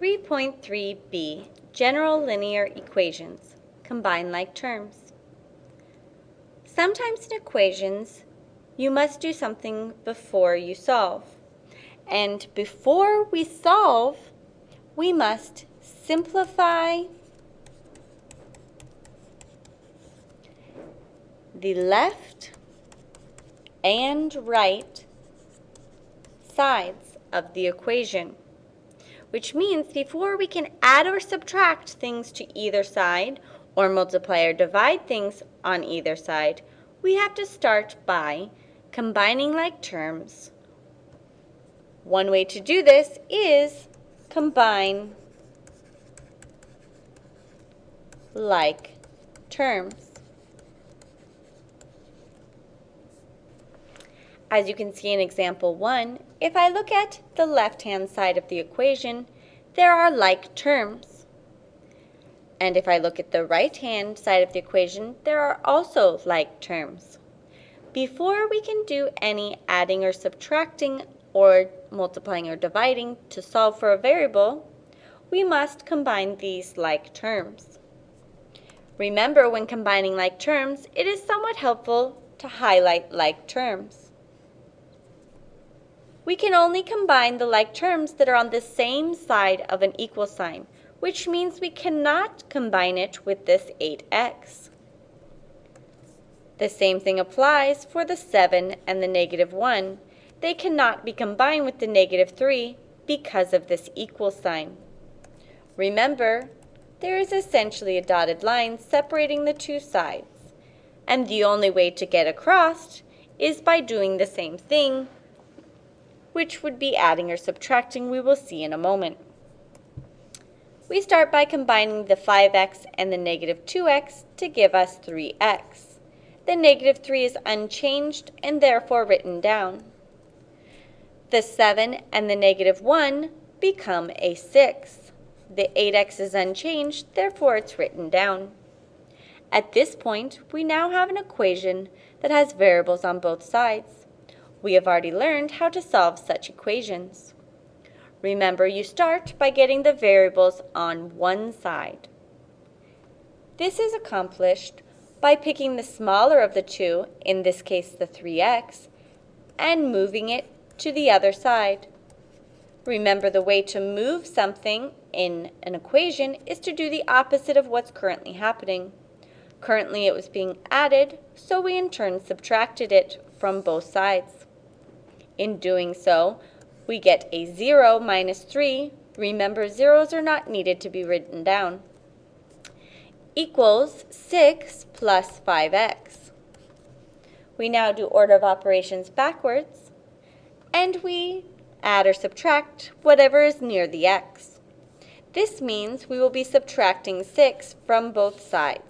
3.3b, General Linear Equations, Combine like terms. Sometimes in equations, you must do something before you solve. And before we solve, we must simplify the left and right sides of the equation which means before we can add or subtract things to either side or multiply or divide things on either side, we have to start by combining like terms. One way to do this is combine like terms. As you can see in example 1, if I look at the left-hand side of the equation, there are like terms. And if I look at the right-hand side of the equation, there are also like terms. Before we can do any adding or subtracting or multiplying or dividing to solve for a variable, we must combine these like terms. Remember, when combining like terms, it is somewhat helpful to highlight like terms we can only combine the like terms that are on the same side of an equal sign, which means we cannot combine it with this 8x. The same thing applies for the 7 and the negative 1. They cannot be combined with the negative 3 because of this equal sign. Remember, there is essentially a dotted line separating the two sides, and the only way to get across is by doing the same thing which would be adding or subtracting we will see in a moment. We start by combining the 5x and the negative 2x to give us 3x. The negative 3 is unchanged and therefore written down. The 7 and the negative 1 become a 6. The 8x is unchanged, therefore it's written down. At this point, we now have an equation that has variables on both sides. We have already learned how to solve such equations. Remember, you start by getting the variables on one side. This is accomplished by picking the smaller of the two, in this case the 3x, and moving it to the other side. Remember, the way to move something in an equation is to do the opposite of what's currently happening. Currently it was being added, so we in turn subtracted it from both sides. In doing so, we get a 0 minus 3. Remember, zeros are not needed to be written down. Equals 6 plus 5x. We now do order of operations backwards, and we add or subtract whatever is near the x. This means we will be subtracting 6 from both sides.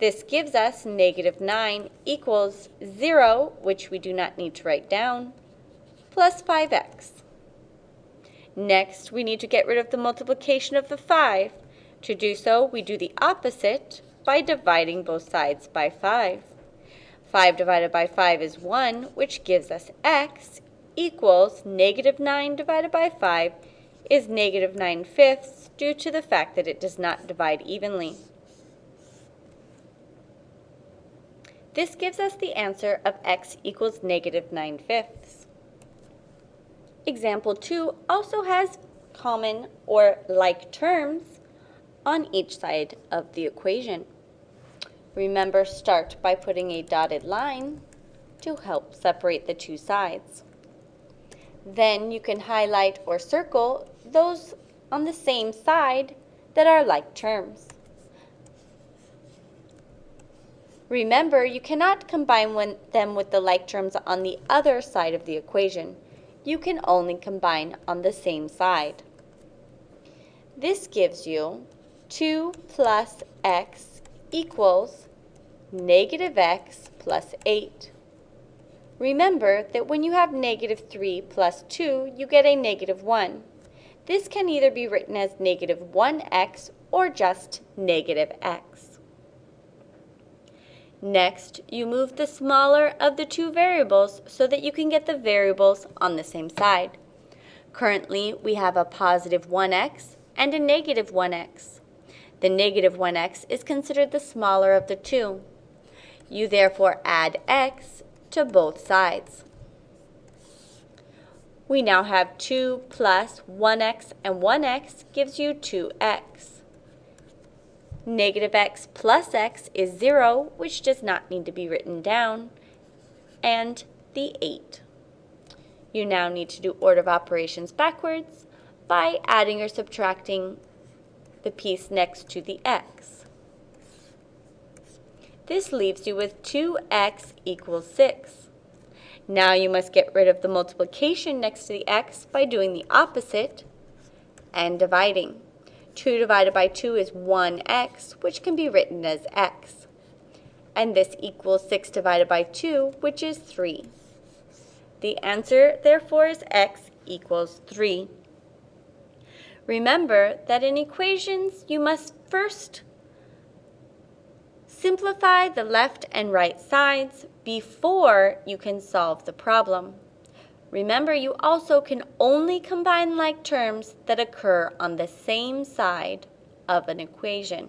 This gives us negative 9 equals 0, which we do not need to write down, plus 5x. Next, we need to get rid of the multiplication of the 5. To do so, we do the opposite by dividing both sides by 5. 5 divided by 5 is 1, which gives us x equals negative 9 divided by 5 is negative 9 fifths due to the fact that it does not divide evenly. This gives us the answer of x equals negative 9 fifths. Example 2 also has common or like terms on each side of the equation. Remember, start by putting a dotted line to help separate the two sides. Then you can highlight or circle those on the same side that are like terms. Remember, you cannot combine one, them with the like terms on the other side of the equation. You can only combine on the same side. This gives you 2 plus x equals negative x plus 8. Remember that when you have negative 3 plus 2, you get a negative 1. This can either be written as negative 1x or just negative x. Next, you move the smaller of the two variables so that you can get the variables on the same side. Currently, we have a positive 1x and a negative 1x. The negative 1x is considered the smaller of the two. You therefore add x to both sides. We now have 2 plus 1x and 1x gives you 2x. Negative x plus x is 0, which does not need to be written down, and the 8. You now need to do order of operations backwards by adding or subtracting the piece next to the x. This leaves you with 2x equals 6. Now you must get rid of the multiplication next to the x by doing the opposite and dividing. 2 divided by 2 is 1x, which can be written as x. And this equals 6 divided by 2, which is 3. The answer, therefore, is x equals 3. Remember that in equations, you must first simplify the left and right sides before you can solve the problem. Remember, you also can only combine like terms that occur on the same side of an equation.